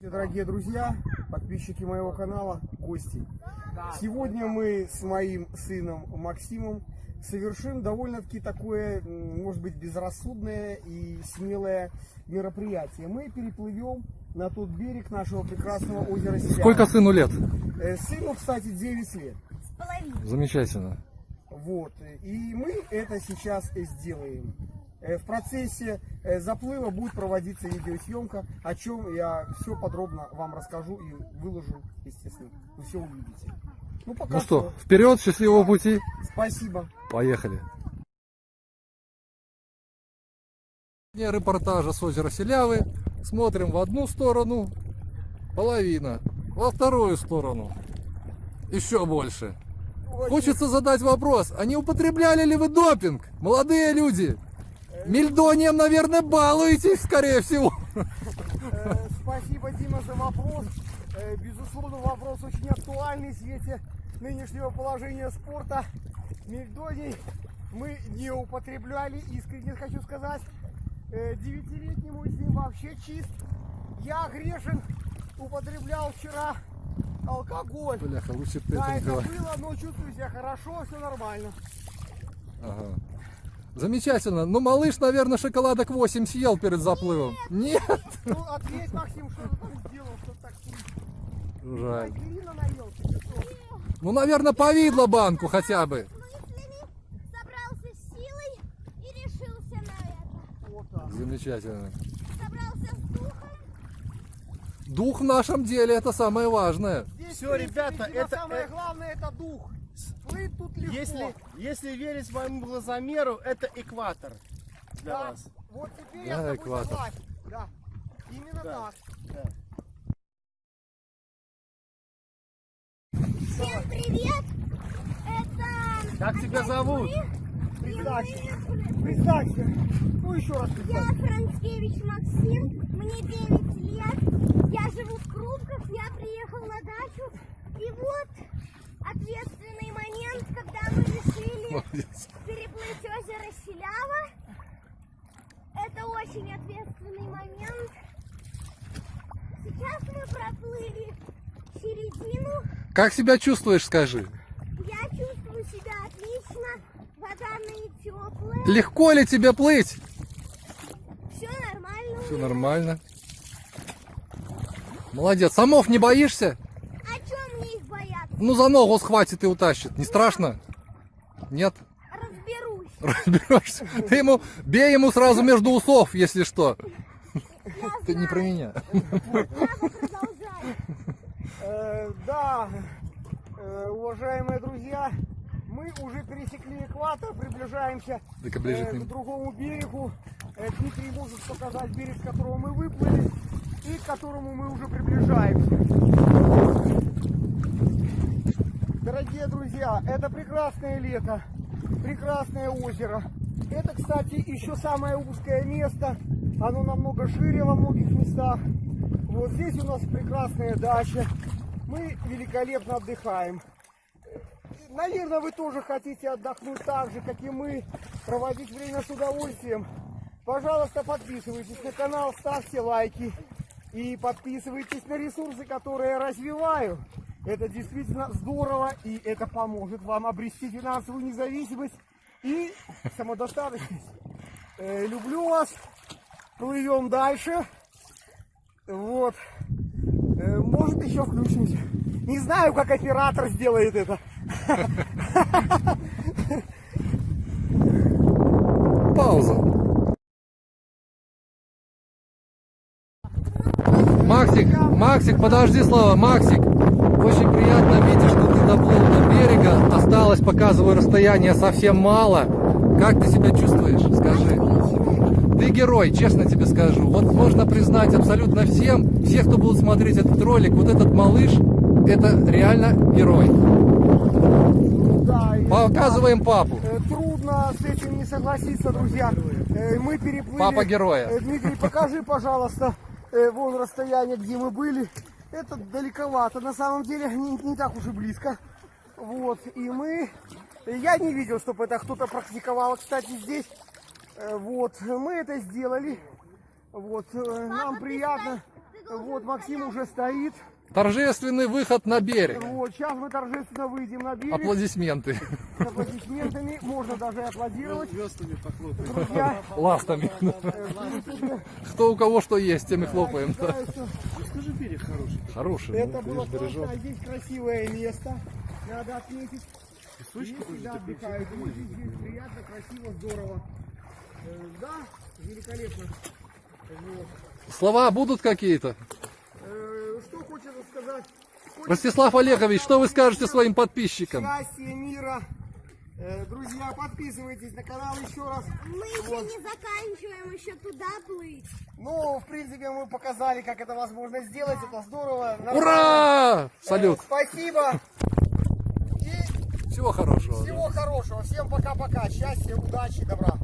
Дорогие друзья, подписчики моего канала, гости. Сегодня мы с моим сыном Максимом совершим довольно-таки такое, может быть, безрассудное и смелое мероприятие. Мы переплывем на тот берег нашего прекрасного озера Селява. Сколько сыну лет? Э, Сыну, кстати, 9 лет. Замечательно. Вот. И мы это сейчас и сделаем. Э, В процессе э, заплыва будет проводиться видеосъемка, о чем я все подробно вам расскажу и выложу, естественно. Вы все увидите. Ну, пока Ну что, вперед, счастливого пути. Спасибо. Поехали. Репортажа с озера Селявы. Смотрим в одну сторону, половина, во вторую сторону. Еще больше. Хочется задать вопрос, а не употребляли ли вы допинг, молодые люди? Мельдонием, наверное, балуетесь, скорее всего. Э, Спасибо, Дима, за вопрос. Э, Безусловно, вопрос очень актуальный в свете нынешнего положения спорта. Мельдоний мы не употребляли, искренне хочу сказать. Э, Девятилетний мой сын вообще чист. Я грешен, употреблял вчера алкоголь. Бляха, лучше ты Да, это было, но чувствую себя хорошо, все нормально. Ага. Замечательно. Ну, малыш, наверное, шоколадок 8 съел перед заплывом. Нет. Ну, ответь, Максим, что ты там сделал, что так Жаль. Ну, наверное, повидло банку хотя бы. мыслями собрался с силой и решился на это. Вот так. Замечательно. Собрался с духом. Дух в нашем деле это самое важное. Здесь, Всё, в принципе, ребята, это- самое э- главное это дух. Тут легко. Если, если верить моему глазомеру, это экватор для Да. вас. Вот теперь Да, я с тобой экватор. согласен. Да. Именно Да. так. Да. Всем привет! Это... Как тебя зовут? Представься. Представься. Ну еще раз Я. Францкевич Максим, мне 9 лет. Я живу в Крупках, я приехал на дачу. И вот ответственный момент, когда мы решили Молодец. переплыть озеро Селява. Это очень ответственный момент. Сейчас мы проплыли середину. Как себя чувствуешь, скажи? Я чувствую себя отлично. Вода теплая. Легко ли тебе плыть? Все нормально. Все нормально. Молодец. Самов не боишься? А чем мне их бояться? Ну, за ногу схватит и утащит. Не страшно? Нет? Разберешься? Ты ему, бей ему сразу между усов, если что. Ты не про меня. Э, да, э, уважаемые друзья, мы уже пересекли экватор, приближаемся ближе э, к ним. к другому берегу. Дмитрий может показать берег, с которого мы выплыли и к которому мы уже приближаемся. Дорогие друзья, это прекрасное лето, прекрасное озеро. Это, кстати, еще самое узкое место. Оно намного шире во многих местах. Вот здесь у нас прекрасная дача. Мы великолепно отдыхаем. Наверное, вы тоже хотите отдохнуть так же, как и мы, проводить время с удовольствием. Пожалуйста, подписывайтесь на канал, ставьте лайки и подписывайтесь на ресурсы, которые я развиваю. Это действительно здорово и это поможет вам обрести финансовую независимость и самодостаточность. Э, люблю вас. Плывем дальше. Вот. Э, Может еще включимся. Не знаю, как оператор сделает это. Максик, Максик, подожди слово, Максик. Очень приятно видеть, что ты доплыл до берега. Осталось, показываю, расстояние совсем мало. Как ты себя чувствуешь? Скажи. Ты герой, честно тебе скажу. Вот можно признать абсолютно всем, все, кто будут смотреть этот ролик, вот этот малыш, это реально герой. Да, Показываем папу. Э, Трудно с этим не согласиться, друзья. Э, Мы переплыли. Папа героя. Э, Дмитрий, покажи, пожалуйста, э, вон расстояние, где мы были. Это далековато, на самом деле не, не так уж и близко. Вот, и мы... Я не видел, чтобы это кто-то практиковал, кстати, здесь. Э, Вот, мы это сделали. Вот, э, нам приятно. Вот Максим уже стоит. Торжественный выход на берег. Вот, сейчас мы торжественно выйдем на берег. Аплодисменты. С аплодисментами. Можно даже и аплодировать. Звездами. Друзья, Ластами. Кто у кого что есть, тем и хлопаем. Скажи, берег хороший. Хороший. Это ну, было классно. Здесь красивое место. Надо отметить. Здесь всегда отдыхают приятно, красиво, здорово. Э, Да, великолепно. Слова будут какие-то? Э, Что хочется сказать? Хочется Ростислав Олегович, что вы скажете своим подписчикам? Счастья, мира. Э, Друзья, подписывайтесь на канал еще раз. Мы еще не заканчиваем, еще туда плыть. Ну, в принципе, мы показали, как это возможно сделать. Это здорово. Нормально. Ура! Э, Салют! Спасибо. И Всего хорошего. всего хорошего. Всем пока-пока. Счастья, удачи, добра.